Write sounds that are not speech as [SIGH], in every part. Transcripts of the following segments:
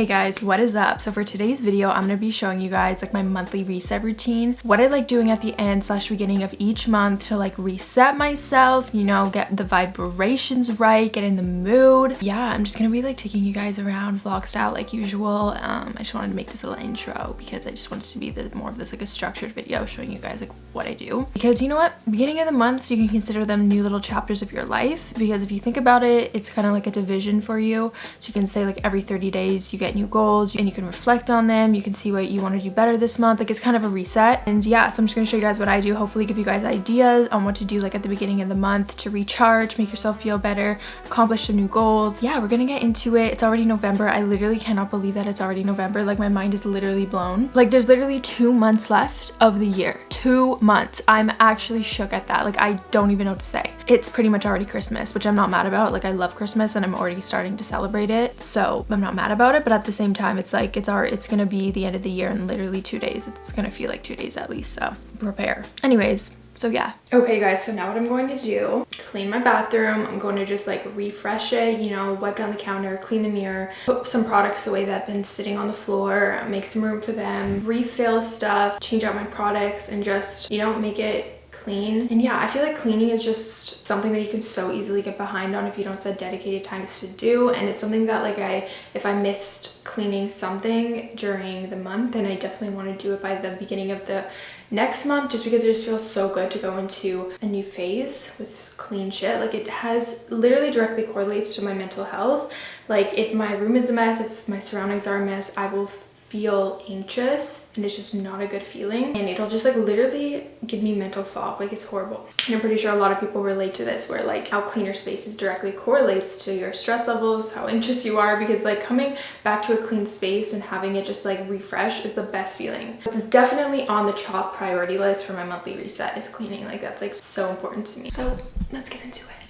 Hey guys, what is up? So for today's video, I'm going to be showing you guys like my monthly reset routine. What I like doing at the end slash beginning of each month to like reset myself, you know, get the vibrations right, get in the mood. Yeah, I'm just going to be like taking you guys around vlog style like usual. Um, I just wanted to make this a little intro because I just wanted to be the, more of this like a structured video showing you guys like what I do. Because you know what? Beginning of the months, you can consider them new little chapters of your life because if you think about it, it's kind of like a division for you. So you can say like every 30 days you get new goals and you can reflect on them. You can see what you want to do better this month. Like it's kind of a reset. And yeah, so I'm just going to show you guys what I do. Hopefully give you guys ideas on what to do like at the beginning of the month to recharge, make yourself feel better, accomplish some new goals. Yeah, we're going to get into it. It's already November. I literally cannot believe that it's already November. Like my mind is literally blown. Like there's literally two months left of the year. Two months. I'm actually shook at that. Like I don't even know what to say. It's pretty much already Christmas, which I'm not mad about. Like I love Christmas and I'm already starting to celebrate it. So I'm not mad about it. But at the same time it's like it's our it's gonna be the end of the year in literally two days it's gonna feel like two days at least so prepare anyways so yeah. Okay guys so now what i'm going to do clean my bathroom. I'm going to just like refresh it you know wipe down the counter clean the mirror put some products away that have been sitting on the floor make some room for them refill stuff change out my products and just you know make it clean. And yeah, I feel like cleaning is just something that you can so easily get behind on if you don't set dedicated times to do. And it's something that like I, if I missed cleaning something during the month, then I definitely want to do it by the beginning of the next month just because it just feels so good to go into a new phase with clean shit like it has literally directly correlates to my mental health like if my room is a mess if my surroundings are a mess i will feel anxious and it's just not a good feeling. And it'll just like literally give me mental fog like it's horrible. And i'm pretty sure a lot of people relate to this where like how cleaner spaces directly correlates to your stress levels how anxious you are because like coming back to a clean space and having it just like refresh is the best feeling. It's definitely on the top priority list for my monthly reset is cleaning like that's like so important to me. So let's get into it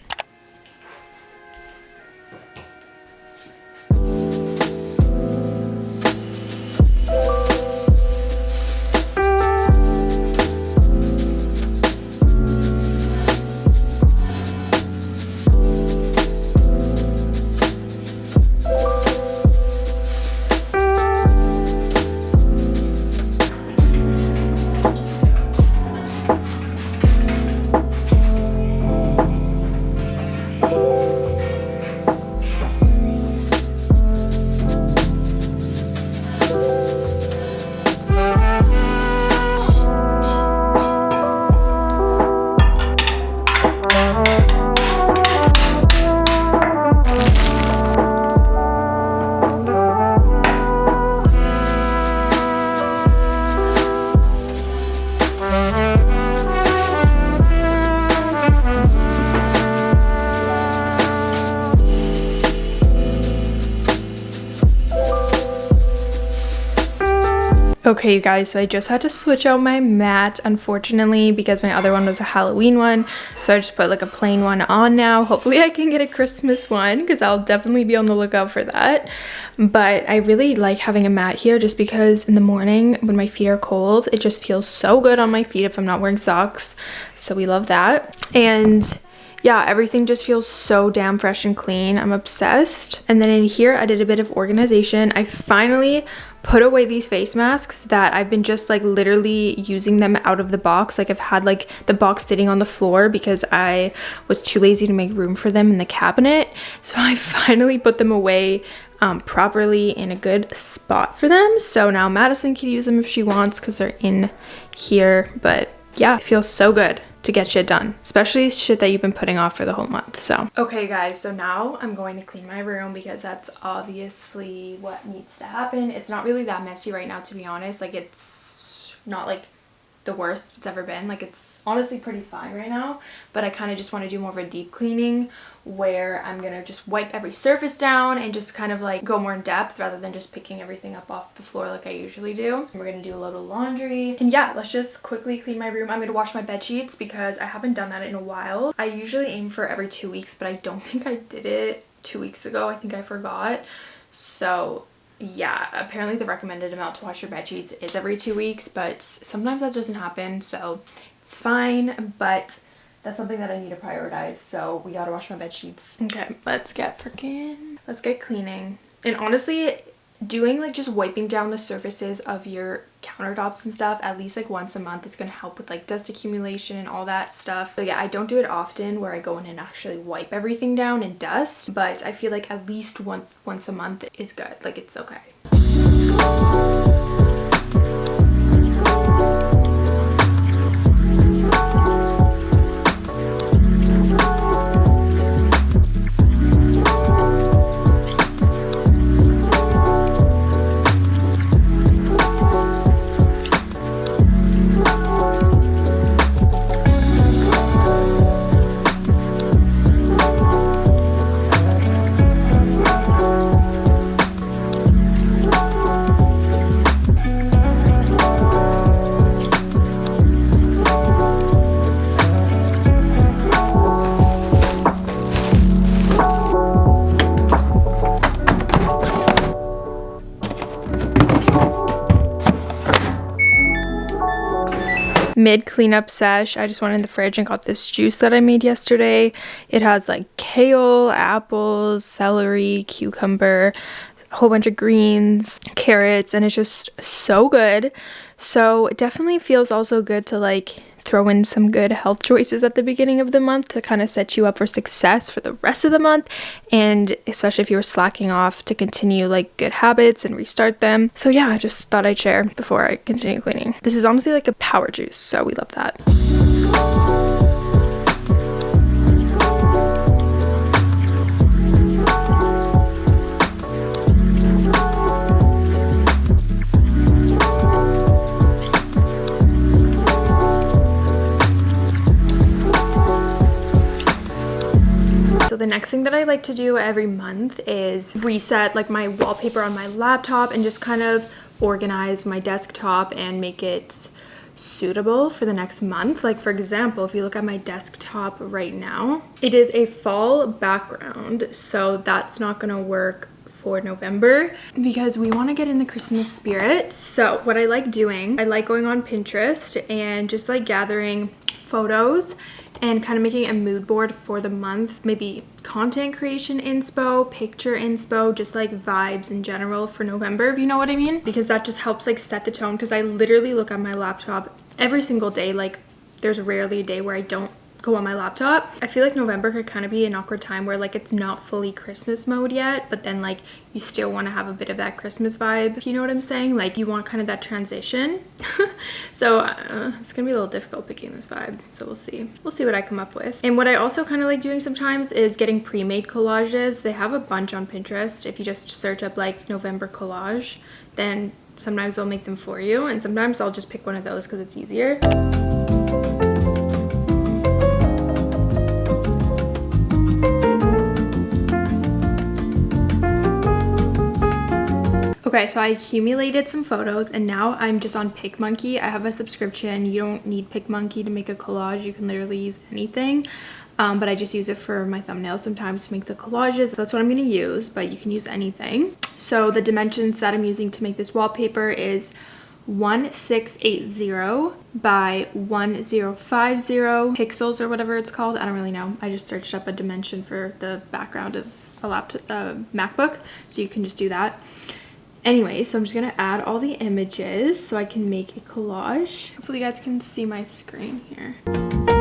Okay, you guys, so I just had to switch out my mat, unfortunately, because my other one was a Halloween one. So I just put like a plain one on now. Hopefully I can get a Christmas one because I'll definitely be on the lookout for that. But I really like having a mat here just because in the morning when my feet are cold, it just feels so good on my feet if I'm not wearing socks. So we love that. And yeah, everything just feels so damn fresh and clean. I'm obsessed. And then in here, I did a bit of organization. I finally put away these face masks that I've been just like literally using them out of the box. Like I've had like the box sitting on the floor because I was too lazy to make room for them in the cabinet. So I [LAUGHS] finally put them away um, properly in a good spot for them. So now Madison can use them if she wants because they're in here. But yeah, it feels so good to get shit done, especially shit that you've been putting off for the whole month. So, okay, guys, so now I'm going to clean my room because that's obviously what needs to happen. It's not really that messy right now, to be honest. Like, it's not like the worst it's ever been. Like, it's honestly pretty fine right now, but I kind of just want to do more of a deep cleaning where I'm gonna just wipe every surface down and just kind of like go more in depth rather than just picking everything up off the floor like I usually do. And we're gonna do a load of laundry. And yeah, let's just quickly clean my room. I'm gonna wash my bed sheets because I haven't done that in a while. I usually aim for every two weeks, but I don't [LAUGHS] think I did it two weeks ago. I think I forgot. So yeah, apparently the recommended amount to wash your bed sheets is every two weeks, but sometimes that doesn't happen. So it's fine, but that's something that I need to prioritize. So we gotta wash my bed sheets. Okay, let's get freaking, let's get cleaning. And honestly, doing like just wiping down the surfaces of your countertops and stuff at least like once a month it's going to help with like dust accumulation and all that stuff. So yeah i don't do it often where i go in and actually wipe everything down and dust but i feel like at least one once a month is good. Like it's okay mid cleanup sesh i just went in the fridge and got this juice that i made yesterday. It has like kale apples celery cucumber a whole bunch of greens carrots and it's just so good so it definitely feels also good to like throw in some good health choices at the beginning of the month to kind of set you up for success for the rest of the month and especially if you were slacking off to continue like good habits and restart them. So yeah, I just thought I'd share before I continue cleaning. This is honestly like a power juice, so we love that. The next thing that I like to do every month is reset like my wallpaper on my laptop and just kind of organize my desktop and make it suitable for the next month. Like for example, if you look at my desktop right now, it is a fall background. So that's not gonna work for November because we want to get in the Christmas spirit. So what I like doing, I like going on Pinterest and just like gathering photos and kind of making a mood board for the month. Maybe content creation inspo picture inspo just like vibes in general for november if you know what i mean. Because that just helps like set the tone because i literally look at my laptop every single day. Like there's rarely a day where i don't go on my laptop. I feel like November could kind of be an awkward time where like it's not fully Christmas mode yet, but then like you still want to have a bit of that Christmas vibe. You know what I'm saying? Like you want kind of that transition. [LAUGHS] so uh, it's gonna be a little difficult picking this vibe. So we'll see. We'll see what I come up with. And what I also kind of like doing sometimes is getting pre-made collages. They have a bunch on Pinterest. If you just search up like November collage, then sometimes they'll make them for you. And sometimes I'll just pick one of those because it's easier. Okay, so I accumulated some photos and now I'm just on PicMonkey. I have a subscription. You don't need PicMonkey to make a collage. You can literally use anything. Um, but I just use it for my thumbnails sometimes to make the collages. That's what I'm going to use, but you can use anything. So the dimensions that I'm using to make this wallpaper is 1680 by 1050 pixels or whatever it's called. I don't really know. I just searched up a dimension for the background of a laptop, uh, MacBook, so you can just do that. Anyway, so I'm just gonna add all the images so I can make a collage. Hopefully you guys can see my screen here.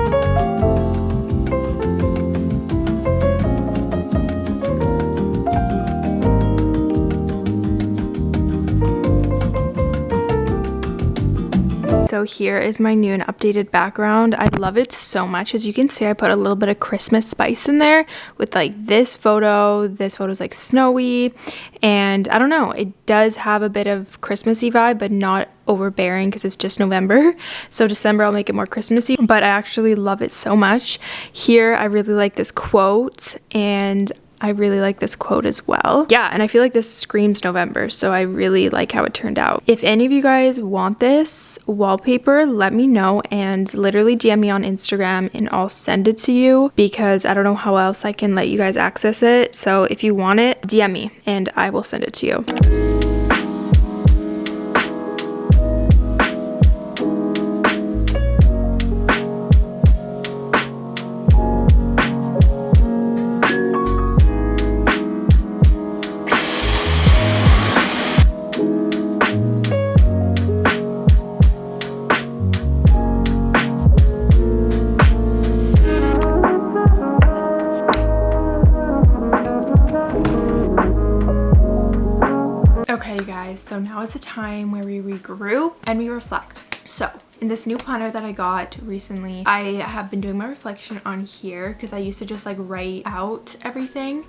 So here is my new and updated background. I love it so much. As you can see, I put a little bit of Christmas spice in there with like this photo. This photo is like snowy and I don't know, it does have a bit of Christmassy vibe, but not overbearing because it's just November. [LAUGHS] So December I'll make it more Christmassy, but I actually love it so much. Here I really like this quote and I really like this quote as well. Yeah, and I feel like this screams November, so I really like how it turned out. If any of you guys want this wallpaper, let me know and literally DM me on Instagram and I'll send it to you because I don't know how else I can let you guys access it. So if you want it, DM me and I will send it to you. And we reflect. So in this new planner that I got recently, I have been doing my reflection on here because I used to just like write out everything,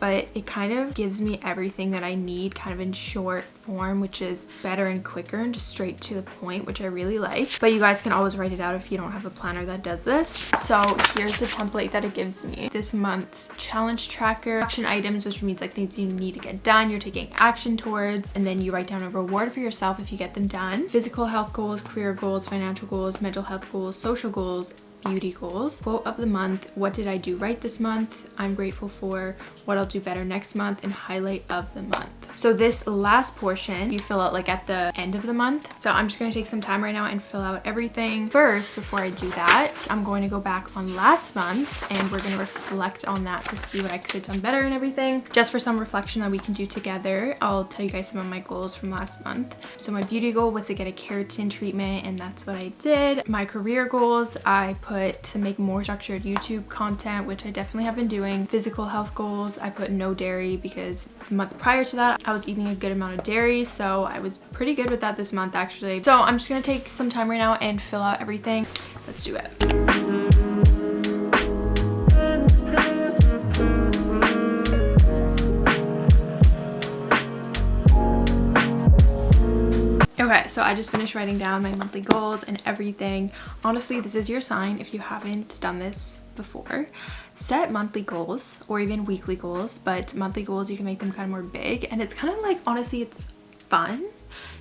but it kind of gives me everything that I need kind of in short form, which is better and quicker and just straight to the point, which I really like. But you guys can always write it out if you don't have a planner that does this. So here's the template that it gives me. This month's challenge tracker, action items, which means like things you need to get done, you're taking action towards, and then you write down a reward for yourself if you get them done. Physical health goals, career goals, financial goals, mental health goals, social goals, beauty goals. Quote of the month, what did I do right this month? I'm grateful for what I'll do better next month and highlight of the month. So this last portion you fill out like at the end of the month. So I'm just to take some time right now and fill out everything. First, before I do that, I'm going to go back on last month and we're to reflect on that to see what I could have done better and everything. Just for some reflection that we can do together, I'll tell you guys some of my goals from last month. So my beauty goal was to get a keratin treatment and that's what I did. My career goals, I put to make more structured YouTube content, which I definitely have been doing. Physical health goals, I put no dairy because the month prior to that, I was eating a good amount of dairy, so I was pretty good with that this month actually. So I'm just gonna take some time right now and fill out everything. Let's do it. Okay, so I just finished writing down my monthly goals and everything. Honestly, this is your sign if you haven't done this before set monthly goals or even weekly goals but monthly goals you can make them kind of more big and it's kind of like honestly it's fun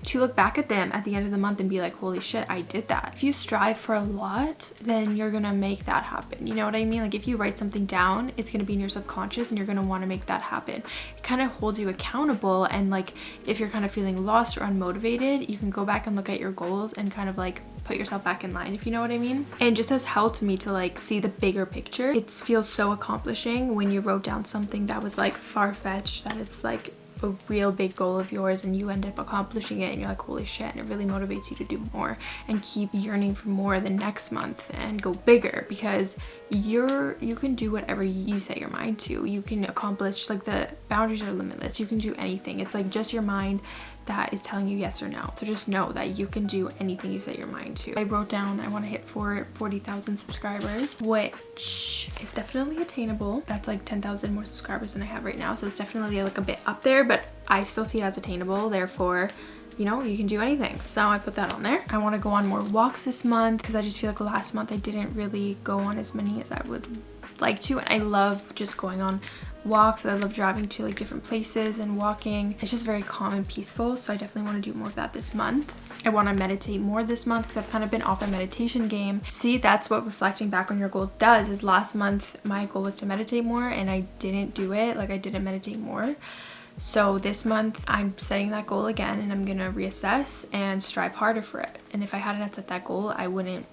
to look back at them at the end of the month and be like holy shit i did that. If you strive for a lot then you're gonna make that happen. You know what i mean? Like if you write something down it's gonna be in your subconscious and you're gonna want to make that happen. It kind of holds you accountable and like if you're kind of feeling lost or unmotivated you can go back and look at your goals and kind of like put yourself back in line if you know what I mean? And just has helped me to like see the bigger picture. It feels so accomplishing when you wrote down something that was like far-fetched that it's like a real big goal of yours and you end up accomplishing it and you're like holy shit and it really motivates you to do more and keep yearning for more the next month and go bigger because you're you can do whatever you set your mind to you can accomplish like the boundaries are limitless you can do anything it's like just your mind that is telling you yes or no. So just know that you can do anything you set your mind to. I wrote down I want to hit for 40,000 subscribers, which is definitely attainable. That's like 10,000 more subscribers than I have right now. So it's definitely like a bit up there, but I still see it as attainable. Therefore, you know, you can do anything. So I put that on there. I want to go on more walks this month because I just feel like last month I didn't really go on as many as I would like to. And I love just going on walks. I love driving to like different places and walking. It's just very calm and peaceful. So I definitely want to do more of that this month. I want to meditate more this month because I've kind of been off a meditation game. See, that's what reflecting back on your goals does is last month my goal was to meditate more and I didn't do it. Like I didn't meditate more. So this month I'm setting that goal again and I'm to reassess and strive harder for it. And if I hadn't set that goal, I wouldn't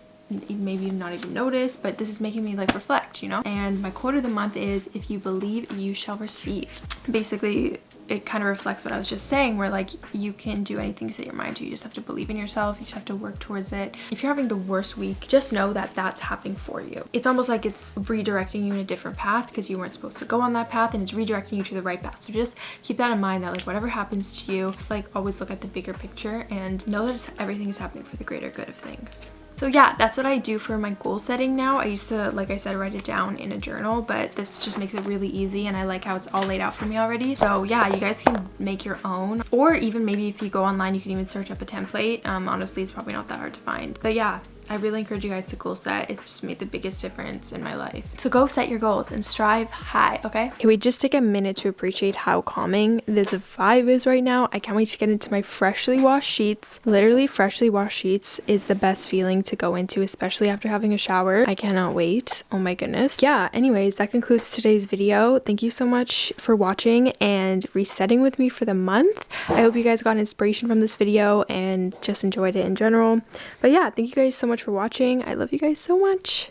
maybe not even notice but this is making me like reflect you know and my quote of the month is if you believe you shall receive basically it kind of reflects what I was just saying where like you can do anything you set your mind to you just have to believe in yourself you just have to work towards it. If you're having the worst week just know that that's happening for you. It's almost like it's redirecting you in a different path because you weren't supposed to go on that path and it's redirecting you to the right path. So just keep that in mind that like whatever happens to you just like always look at the bigger picture and know that everything is happening for the greater good of things so yeah, that's what I do for my goal setting now. I used to, like I said, write it down in a journal, but this just makes it really easy and I like how it's all laid out for me already. So yeah, you guys can make your own or even maybe if you go online, you can even search up a template. Um, honestly, it's probably not that hard to find. But yeah, I really encourage you guys to goal set. It's just made the biggest difference in my life. So go set your goals and strive high, okay? Can we just take a minute to appreciate how calming this vibe is right now? I can't wait to get into my freshly washed sheets. Literally freshly washed sheets is the best feeling to go into, especially after having a shower. I cannot wait. Oh my goodness. Yeah, anyways, that concludes today's video. Thank you so much for watching and resetting with me for the month. I hope you guys got inspiration from this video and just enjoyed it in general. But yeah, thank you guys so much much for watching. I love you guys so much.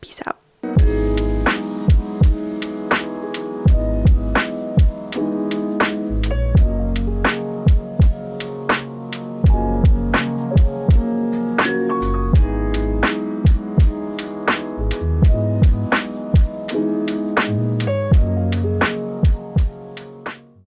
Peace out.